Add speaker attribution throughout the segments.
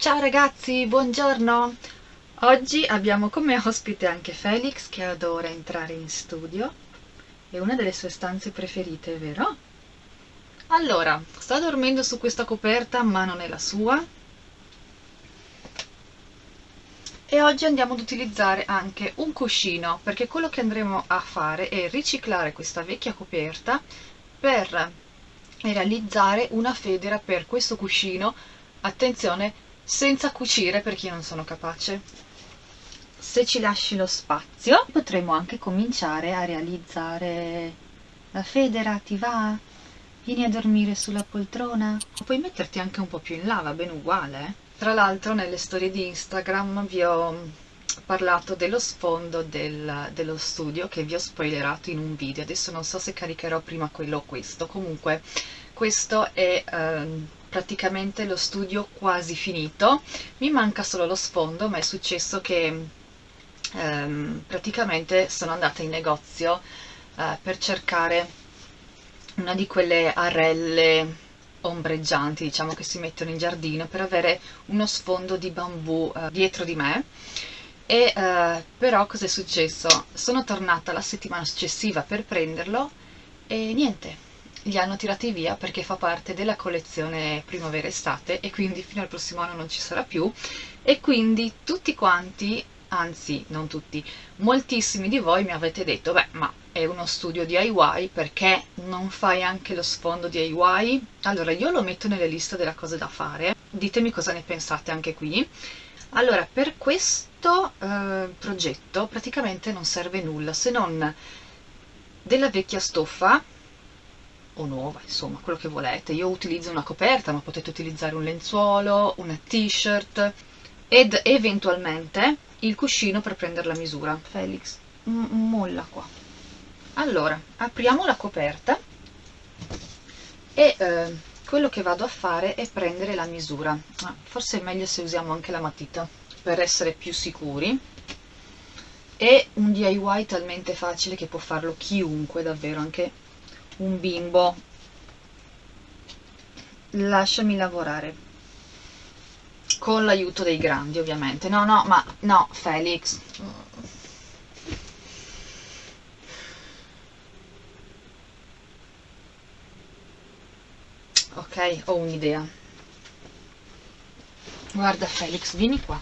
Speaker 1: Ciao ragazzi, buongiorno! Oggi abbiamo come ospite anche Felix che adora entrare in studio. È una delle sue stanze preferite, vero? Allora, sta dormendo su questa coperta ma non è la sua. E oggi andiamo ad utilizzare anche un cuscino perché quello che andremo a fare è riciclare questa vecchia coperta per realizzare una federa per questo cuscino. Attenzione, senza cucire perché io non sono capace. Se ci lasci lo spazio potremo anche cominciare a realizzare la federa, ti va? Vieni a dormire sulla poltrona? Puoi metterti anche un po' più in là, va bene uguale. Eh? Tra l'altro nelle storie di Instagram vi ho parlato dello sfondo del, dello studio che vi ho spoilerato in un video. Adesso non so se caricherò prima quello o questo. Comunque questo è... Um, praticamente lo studio quasi finito, mi manca solo lo sfondo, ma è successo che ehm, praticamente sono andata in negozio eh, per cercare una di quelle arelle ombreggianti, diciamo che si mettono in giardino, per avere uno sfondo di bambù eh, dietro di me. E eh, però cosa è successo? Sono tornata la settimana successiva per prenderlo e niente, li hanno tirati via perché fa parte della collezione primavera-estate e quindi fino al prossimo anno non ci sarà più e quindi tutti quanti, anzi non tutti, moltissimi di voi mi avete detto beh ma è uno studio DIY perché non fai anche lo sfondo DIY? Allora io lo metto nelle liste delle cose da fare, ditemi cosa ne pensate anche qui. Allora per questo eh, progetto praticamente non serve nulla se non della vecchia stoffa o nuova, insomma, quello che volete. Io utilizzo una coperta, ma potete utilizzare un lenzuolo, una t-shirt ed eventualmente il cuscino per prendere la misura. Felix, molla qua. Allora, apriamo la coperta e eh, quello che vado a fare è prendere la misura. Ah, forse è meglio se usiamo anche la matita per essere più sicuri. È un DIY talmente facile che può farlo chiunque, davvero, anche un bimbo. Lasciami lavorare. Con l'aiuto dei grandi ovviamente. No no ma no Felix. Ok ho un'idea. Guarda Felix vieni qua.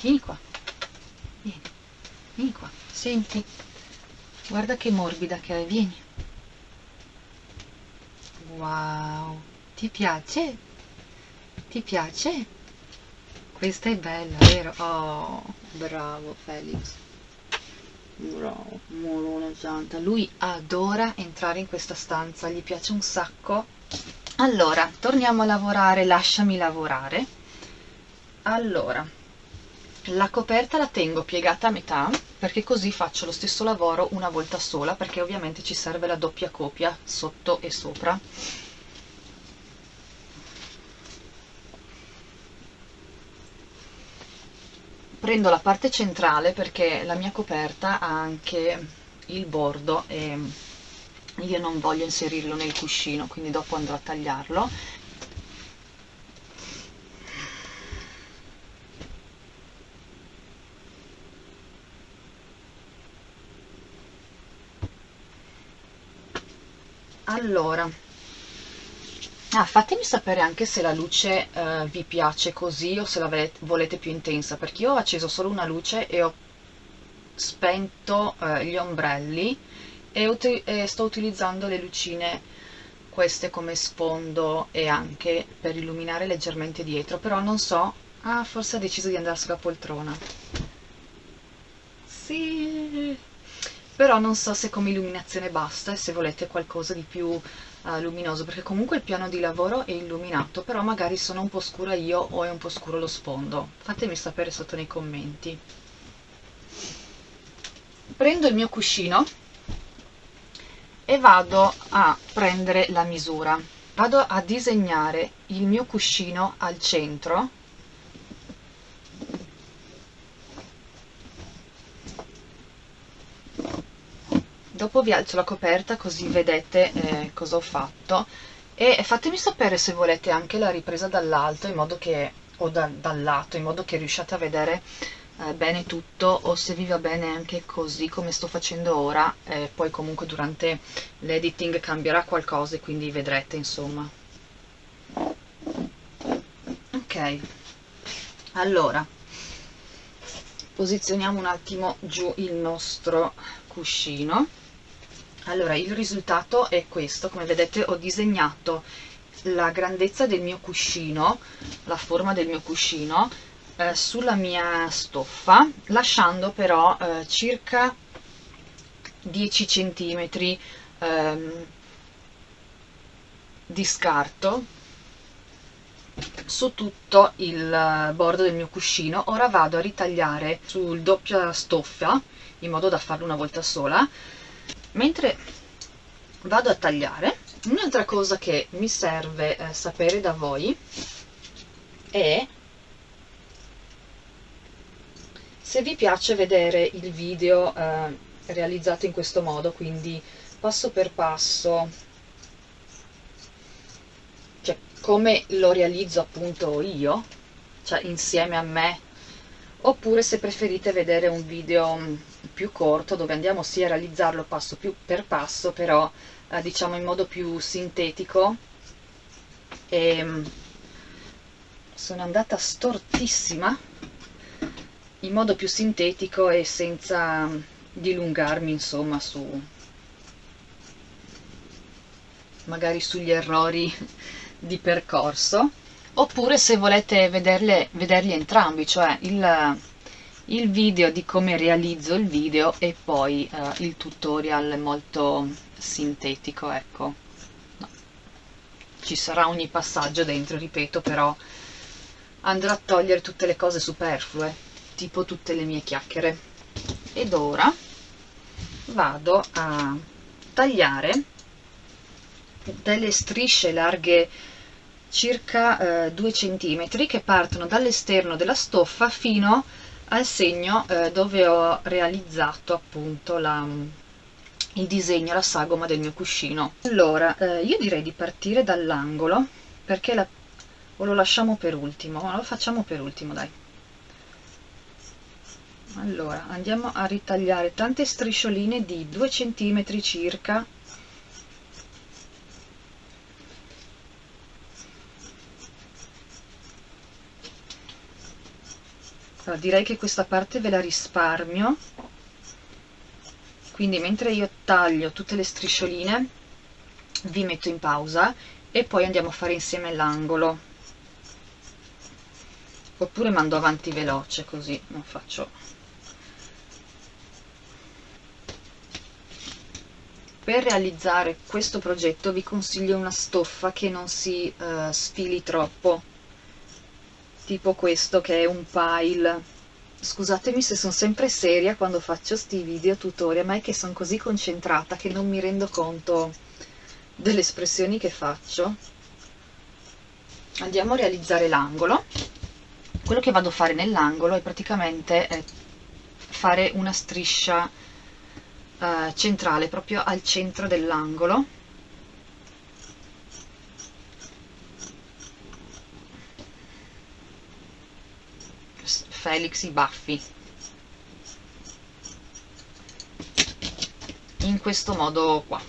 Speaker 1: Vieni qua. Vieni. Vieni qua. Senti. Guarda che morbida che è vieni Wow, ti piace? Ti piace? Questa è bella, vero? Oh, bravo Felix. Bravo, molona santa. Lui adora entrare in questa stanza, gli piace un sacco. Allora, torniamo a lavorare, lasciami lavorare. Allora, la coperta la tengo piegata a metà perché così faccio lo stesso lavoro una volta sola perché ovviamente ci serve la doppia copia sotto e sopra. Prendo la parte centrale perché la mia coperta ha anche il bordo e io non voglio inserirlo nel cuscino quindi dopo andrò a tagliarlo allora ah, fatemi sapere anche se la luce eh, vi piace così o se la volete più intensa perché io ho acceso solo una luce e ho spento eh, gli ombrelli e, e sto utilizzando le lucine queste come sfondo e anche per illuminare leggermente dietro però non so ah forse ha deciso di andare sulla poltrona. Sì però non so se come illuminazione basta e se volete qualcosa di più uh, luminoso perché comunque il piano di lavoro è illuminato però magari sono un po' scura io o è un po' scuro lo sfondo. Fatemi sapere sotto nei commenti. Prendo il mio cuscino e vado a prendere la misura. Vado a disegnare il mio cuscino al centro dopo vi alzo la coperta così vedete eh, cosa ho fatto. E fatemi sapere se volete anche la ripresa dall'alto in modo che o da, dal lato in modo che riusciate a vedere eh, bene tutto o se vi va bene anche così come sto facendo ora eh, poi comunque durante l'editing cambierà qualcosa e quindi vedrete insomma. Ok. Allora posizioniamo un attimo giù il nostro cuscino allora il risultato è questo come vedete ho disegnato la grandezza del mio cuscino la forma del mio cuscino eh, sulla mia stoffa lasciando però eh, circa 10 centimetri ehm, di scarto su tutto il bordo del mio cuscino. Ora vado a ritagliare sul doppia stoffa in modo da farlo una volta sola mentre vado a tagliare un'altra cosa che mi serve eh, sapere da voi è se vi piace vedere il video eh, realizzato in questo modo quindi passo per passo. Cioè come lo realizzo appunto io cioè insieme a me oppure se preferite vedere un video mm, più corto dove andiamo sì a realizzarlo passo più per passo però eh, diciamo in modo più sintetico. E mm, sono andata stortissima in modo più sintetico e senza dilungarmi insomma su magari sugli errori di percorso. Oppure se volete vederle, vederli entrambi cioè il, il video di come realizzo il video e poi uh, il tutorial molto sintetico ecco no. ci sarà ogni passaggio dentro ripeto però andrò a togliere tutte le cose superflue tipo tutte le mie chiacchiere ed ora vado a tagliare delle strisce larghe circa eh, 2 cm che partono dall'esterno della stoffa fino al segno eh, dove ho realizzato appunto la, il disegno, la sagoma del mio cuscino. Allora, eh, io direi di partire dall'angolo perché la, o lo lasciamo per ultimo, lo facciamo per ultimo dai. Allora, andiamo a ritagliare tante striscioline di 2 cm circa allora, direi che questa parte ve la risparmio. Quindi mentre io taglio tutte le striscioline vi metto in pausa e poi andiamo a fare insieme l'angolo. Oppure mando avanti veloce così non faccio. Per realizzare questo progetto vi consiglio una stoffa che non si uh, sfili troppo tipo questo che è un pile scusatemi se sono sempre seria quando faccio sti video tutorial ma è che sono così concentrata che non mi rendo conto delle espressioni che faccio. Andiamo a realizzare l'angolo. Quello che vado a fare nell'angolo è praticamente eh, fare una striscia eh, centrale proprio al centro dell'angolo Felix i baffi. In questo modo qua.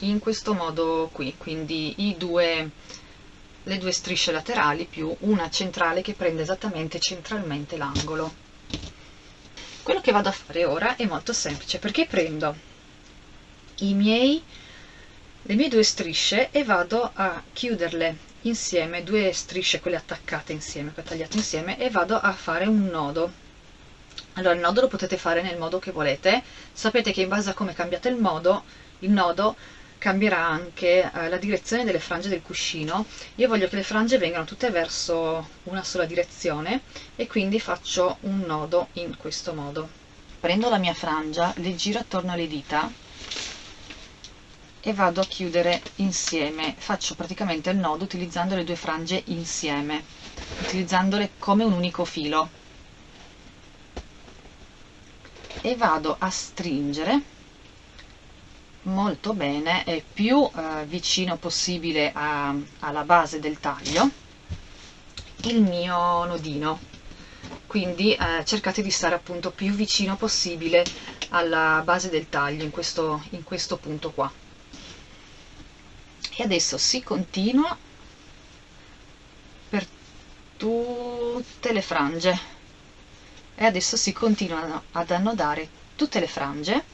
Speaker 1: In questo modo qui. Quindi due le due strisce laterali più una centrale che prende esattamente centralmente l'angolo. Quello che vado a fare ora è molto semplice perché prendo miei le mie due strisce e vado a chiuderle insieme due strisce quelle attaccate insieme tagliato insieme e vado a fare un nodo. Allora il nodo lo potete fare nel modo che volete. Sapete che in base a come cambiate il modo il nodo cambierà anche eh, la direzione delle frange del cuscino. Io voglio che le frange vengano tutte verso una sola direzione e quindi faccio un nodo in questo modo. Prendo la mia frangia le giro attorno alle dita e vado a chiudere insieme. Faccio praticamente il nodo utilizzando le due frange insieme utilizzandole come un unico filo. E vado a stringere molto bene e più eh, vicino possibile a, alla base del taglio il mio nodino. Quindi eh, cercate di stare appunto più vicino possibile alla base del taglio in questo, in questo punto qua e adesso si continua per tutte le frange. E adesso si continuano ad annodare tutte le frange.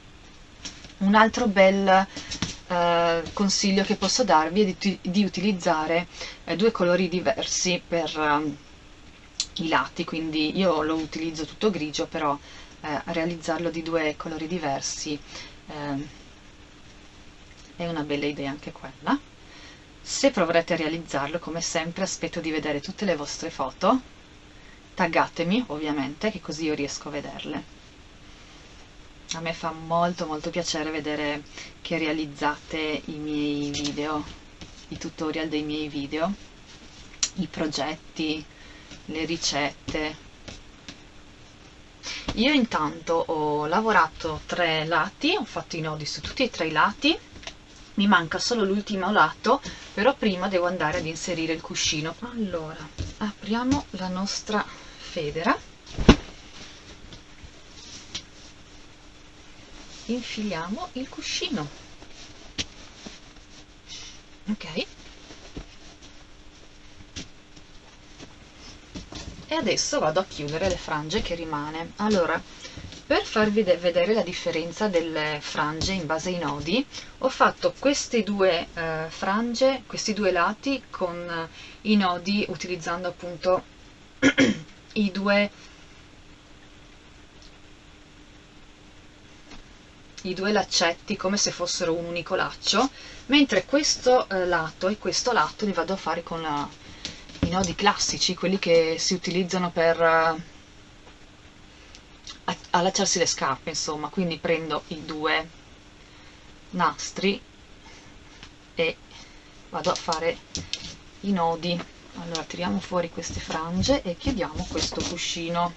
Speaker 1: Un altro bel eh, consiglio che posso darvi è di, di utilizzare eh, due colori diversi per eh, i lati quindi io lo utilizzo tutto grigio però eh, realizzarlo di due colori diversi ehm, è una bella idea anche quella se proverete a realizzarlo come sempre aspetto di vedere tutte le vostre foto. Taggatemi ovviamente che così io riesco a vederle. A me fa molto molto piacere vedere che realizzate i miei video, i tutorial dei miei video, i progetti, le ricette. Io intanto ho lavorato tre lati, ho fatto i nodi su tutti e tre i lati, mi manca solo l'ultimo lato, però prima devo andare ad inserire il cuscino. Allora, apriamo la nostra federa. Infiliamo il cuscino. Ok. E adesso vado a chiudere le frange che rimane. Allora per farvi vedere la differenza delle frange in base ai nodi ho fatto queste due eh, frange questi due lati con eh, i nodi utilizzando appunto i due i due laccetti come se fossero un unico laccio mentre questo eh, lato e questo lato li vado a fare con la, i nodi classici quelli che si utilizzano per uh, allacciarsi le scarpe insomma quindi prendo i due nastri e vado a fare i nodi. Allora tiriamo fuori queste frange e chiudiamo questo cuscino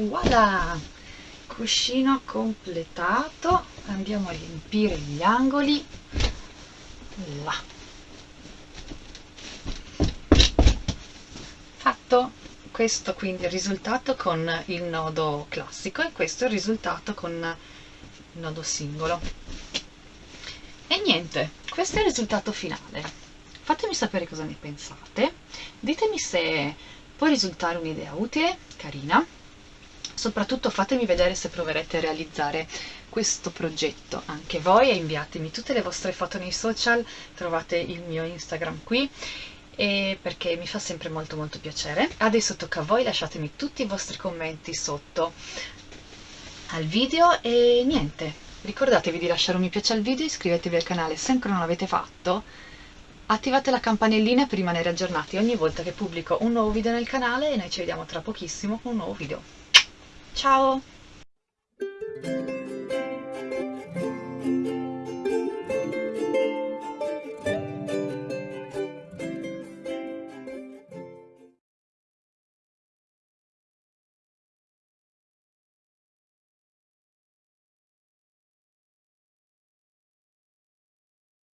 Speaker 1: voilà cuscino completato. Andiamo a riempire gli angoli. Là. Fatto. Questo quindi è il risultato con il nodo classico e questo è il risultato con il nodo singolo. E niente questo è il risultato finale. Fatemi sapere cosa ne pensate. Ditemi se può risultare un'idea utile carina soprattutto fatemi vedere se proverete a realizzare questo progetto. Anche voi e inviatemi tutte le vostre foto nei social. Trovate il mio instagram qui perché mi fa sempre molto molto piacere. Adesso tocca a voi lasciatemi tutti i vostri commenti sotto al video e niente. Ricordatevi di lasciare un mi piace al video iscrivetevi al canale se ancora non l'avete fatto. Attivate la campanellina per rimanere aggiornati ogni volta che pubblico un nuovo video nel canale e noi ci vediamo tra pochissimo con un nuovo video Ciao!